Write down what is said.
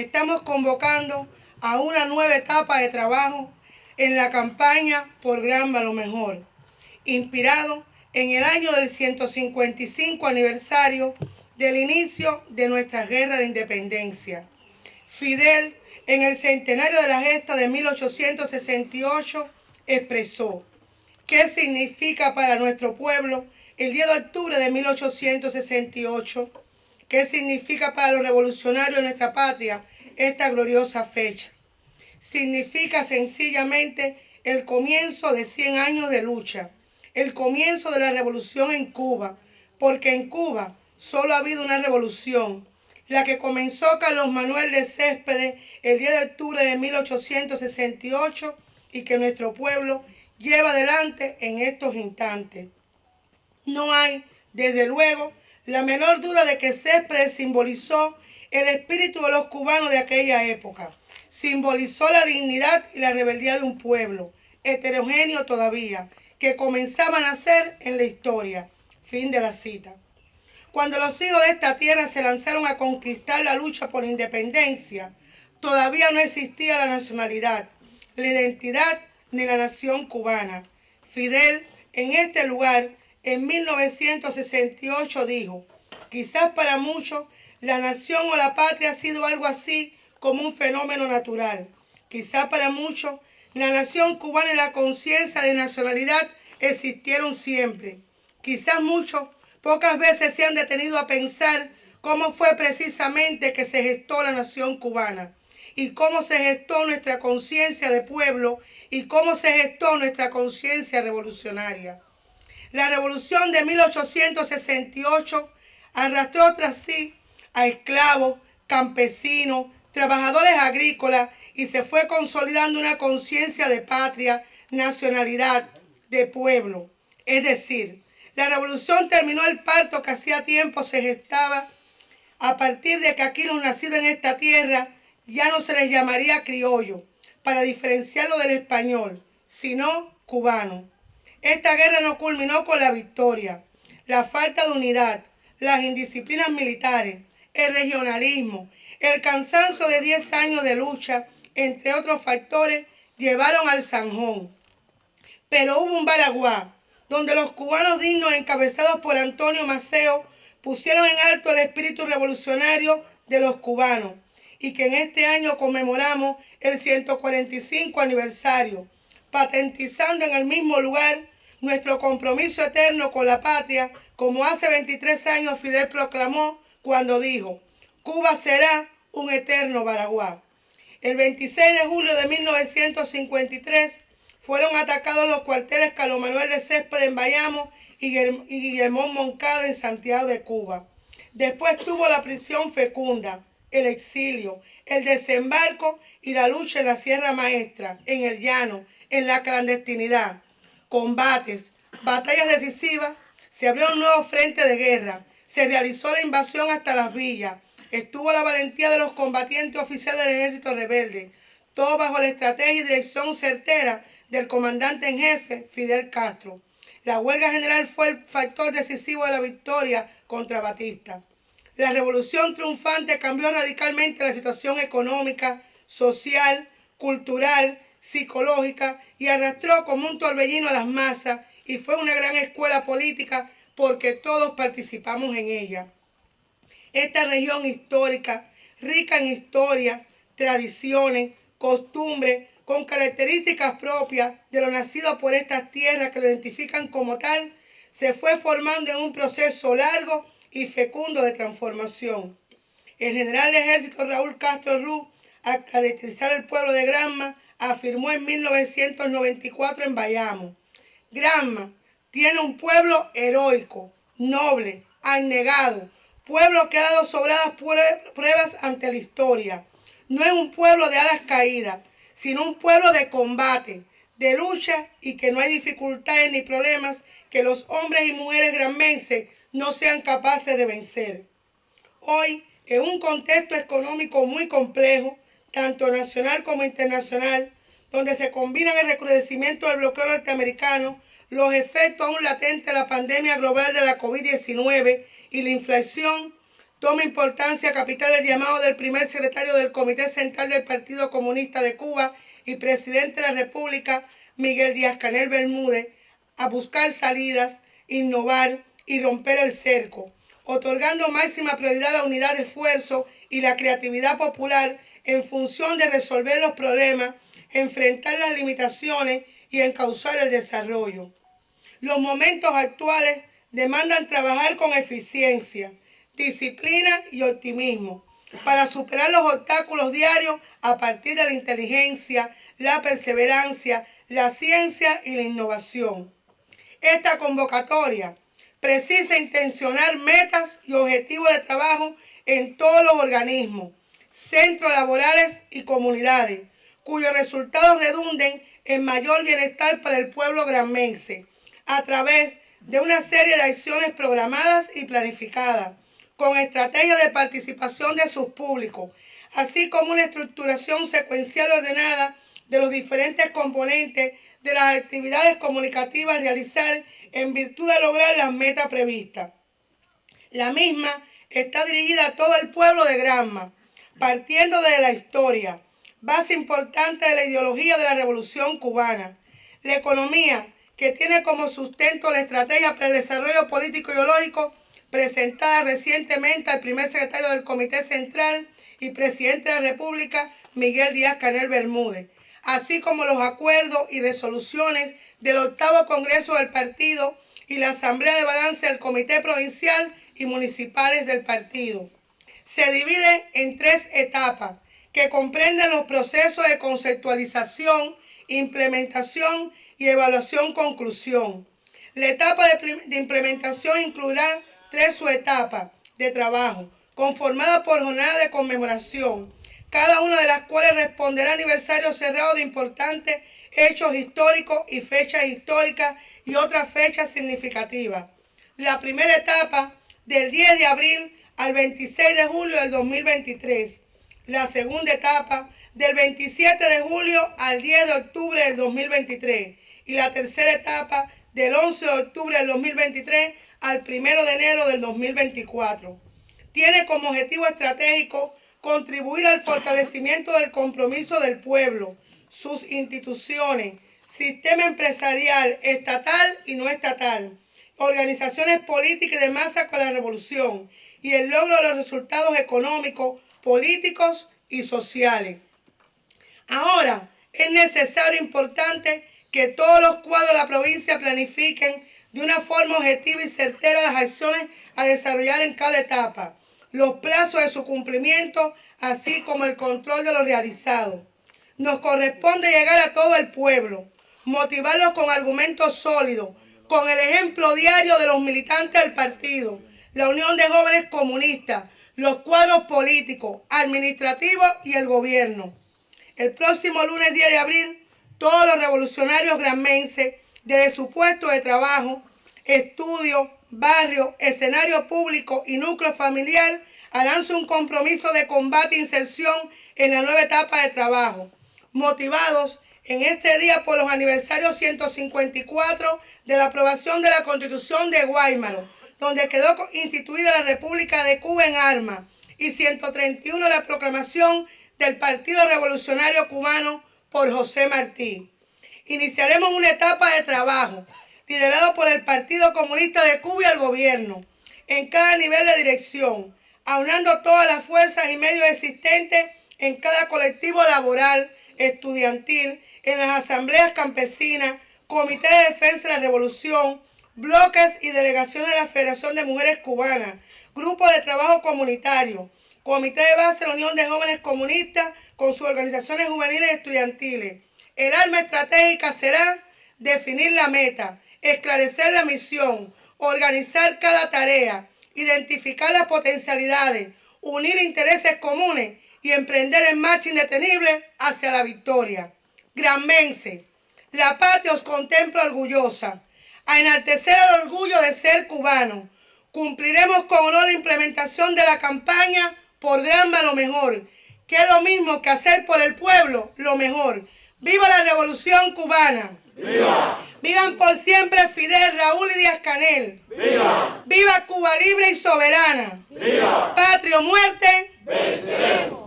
estamos convocando a una nueva etapa de trabajo en la campaña por Granma lo mejor, inspirado en el año del 155 aniversario del inicio de nuestra guerra de independencia. Fidel, en el centenario de la gesta de 1868, expresó qué significa para nuestro pueblo el 10 de octubre de 1868, qué significa para los revolucionarios de nuestra patria esta gloriosa fecha. Significa sencillamente el comienzo de 100 años de lucha, el comienzo de la revolución en Cuba, porque en Cuba solo ha habido una revolución, la que comenzó Carlos Manuel de Céspedes el 10 de octubre de 1868 y que nuestro pueblo lleva adelante en estos instantes. No hay, desde luego, la menor duda de que Céspedes simbolizó el espíritu de los cubanos de aquella época. Simbolizó la dignidad y la rebeldía de un pueblo, heterogéneo todavía, que comenzaba a nacer en la historia. Fin de la cita. Cuando los hijos de esta tierra se lanzaron a conquistar la lucha por independencia, todavía no existía la nacionalidad, la identidad ni la nación cubana. Fidel, en este lugar, en 1968 dijo, quizás para muchos la nación o la patria ha sido algo así como un fenómeno natural. Quizás para muchos la nación cubana y la conciencia de nacionalidad existieron siempre. Quizás muchos pocas veces se han detenido a pensar cómo fue precisamente que se gestó la nación cubana y cómo se gestó nuestra conciencia de pueblo y cómo se gestó nuestra conciencia revolucionaria. La revolución de 1868 arrastró tras sí a esclavos, campesinos, trabajadores agrícolas y se fue consolidando una conciencia de patria, nacionalidad, de pueblo. Es decir, la revolución terminó el parto que hacía tiempo se gestaba a partir de que aquí los nacidos en esta tierra ya no se les llamaría criollo, para diferenciarlo del español, sino cubano. Esta guerra no culminó con la victoria. La falta de unidad, las indisciplinas militares, el regionalismo, el cansancio de 10 años de lucha, entre otros factores, llevaron al Sanjón. Pero hubo un Baraguá, donde los cubanos dignos encabezados por Antonio Maceo pusieron en alto el espíritu revolucionario de los cubanos y que en este año conmemoramos el 145 aniversario, patentizando en el mismo lugar nuestro compromiso eterno con la patria, como hace 23 años Fidel proclamó cuando dijo, Cuba será un eterno Baraguá. El 26 de julio de 1953 fueron atacados los cuarteles Carlos Manuel de Césped en Bayamo y Guillermo Moncada en Santiago de Cuba. Después tuvo la prisión fecunda, el exilio, el desembarco y la lucha en la Sierra Maestra, en el llano, en la clandestinidad. Combates, batallas decisivas, se abrió un nuevo frente de guerra, se realizó la invasión hasta las villas, estuvo la valentía de los combatientes oficiales del ejército rebelde, todo bajo la estrategia y dirección certera del comandante en jefe Fidel Castro. La huelga general fue el factor decisivo de la victoria contra Batista. La revolución triunfante cambió radicalmente la situación económica, social, cultural, psicológica y arrastró como un torbellino a las masas y fue una gran escuela política porque todos participamos en ella. Esta región histórica, rica en historia, tradiciones, costumbres, con características propias de lo nacido por estas tierras que lo identifican como tal, se fue formando en un proceso largo y fecundo de transformación. El general de ejército Raúl Castro Ruz, al caracterizar el pueblo de Granma, afirmó en 1994 en Bayamo, Granma tiene un pueblo heroico, noble, abnegado, pueblo que ha dado sobradas pruebas ante la historia. No es un pueblo de alas caídas, sino un pueblo de combate, de lucha y que no hay dificultades ni problemas que los hombres y mujeres granmenses no sean capaces de vencer. Hoy, en un contexto económico muy complejo, tanto nacional como internacional, donde se combinan el recrudecimiento del bloqueo norteamericano, los efectos aún latentes de la pandemia global de la COVID-19 y la inflación, toma importancia capital el llamado del primer secretario del Comité Central del Partido Comunista de Cuba y presidente de la República, Miguel Díaz Canel Bermúdez, a buscar salidas, innovar y romper el cerco, otorgando máxima prioridad a la unidad de esfuerzo y la creatividad popular en función de resolver los problemas, enfrentar las limitaciones y encauzar el desarrollo. Los momentos actuales demandan trabajar con eficiencia, disciplina y optimismo para superar los obstáculos diarios a partir de la inteligencia, la perseverancia, la ciencia y la innovación. Esta convocatoria precisa intencionar metas y objetivos de trabajo en todos los organismos, centros laborales y comunidades, cuyos resultados redunden en mayor bienestar para el pueblo granmense, a través de una serie de acciones programadas y planificadas, con estrategias de participación de sus públicos, así como una estructuración secuencial ordenada de los diferentes componentes de las actividades comunicativas a realizar en virtud de lograr las metas previstas. La misma está dirigida a todo el pueblo de Granma, partiendo de la historia, base importante de la ideología de la revolución cubana, la economía que tiene como sustento la estrategia para el desarrollo político y presentada recientemente al primer secretario del Comité Central y presidente de la República, Miguel Díaz Canel Bermúdez, así como los acuerdos y resoluciones del octavo Congreso del Partido y la Asamblea de Balance del Comité Provincial y Municipales del Partido. Se divide en tres etapas que comprenden los procesos de conceptualización, implementación y evaluación-conclusión. La etapa de, de implementación incluirá tres subetapas de trabajo, conformadas por jornadas de conmemoración, cada una de las cuales responderá a aniversario cerrado de importantes hechos históricos y fechas históricas y otras fechas significativas. La primera etapa del 10 de abril al 26 de julio del 2023. La segunda etapa del 27 de julio al 10 de octubre del 2023. Y la tercera etapa del 11 de octubre del 2023 al 1 de enero del 2024. Tiene como objetivo estratégico contribuir al fortalecimiento del compromiso del pueblo, sus instituciones, sistema empresarial estatal y no estatal, organizaciones políticas de masa con la revolución y el logro de los resultados económicos, políticos y sociales. Ahora, es necesario e importante que todos los cuadros de la provincia planifiquen de una forma objetiva y certera las acciones a desarrollar en cada etapa, los plazos de su cumplimiento, así como el control de lo realizado. Nos corresponde llegar a todo el pueblo, motivarlos con argumentos sólidos, con el ejemplo diario de los militantes del partido, la Unión de Jóvenes Comunistas, los cuadros políticos, administrativos y el gobierno. El próximo lunes 10 de abril, todos los revolucionarios granmenses, desde su puesto de trabajo, estudio, barrio, escenario público y núcleo familiar, harán un compromiso de combate e inserción en la nueva etapa de trabajo, motivados en este día por los aniversarios 154 de la aprobación de la Constitución de Guaymaro, donde quedó instituida la República de Cuba en armas, y 131 de la proclamación del Partido Revolucionario Cubano por José Martí. Iniciaremos una etapa de trabajo liderado por el Partido Comunista de Cuba y el gobierno, en cada nivel de dirección, aunando todas las fuerzas y medios existentes en cada colectivo laboral, estudiantil, en las asambleas campesinas, Comité de Defensa de la Revolución, bloques y delegaciones de la Federación de Mujeres Cubanas, grupos de trabajo comunitario, Comité de Base de la Unión de Jóvenes Comunistas con sus organizaciones juveniles y estudiantiles. El arma estratégica será definir la meta, esclarecer la misión, organizar cada tarea, identificar las potencialidades, unir intereses comunes y emprender en marcha indetenible hacia la victoria. Granmense, la patria os contempla orgullosa, a enaltecer el orgullo de ser cubano. Cumpliremos con honor la implementación de la campaña por grande lo mejor, que es lo mismo que hacer por el pueblo lo mejor. ¡Viva la revolución cubana! ¡Viva! Vivan por siempre Fidel, Raúl y Díaz Canel. ¡Viva! ¡Viva Cuba libre y soberana! ¡Viva! Patria o muerte, venceremos.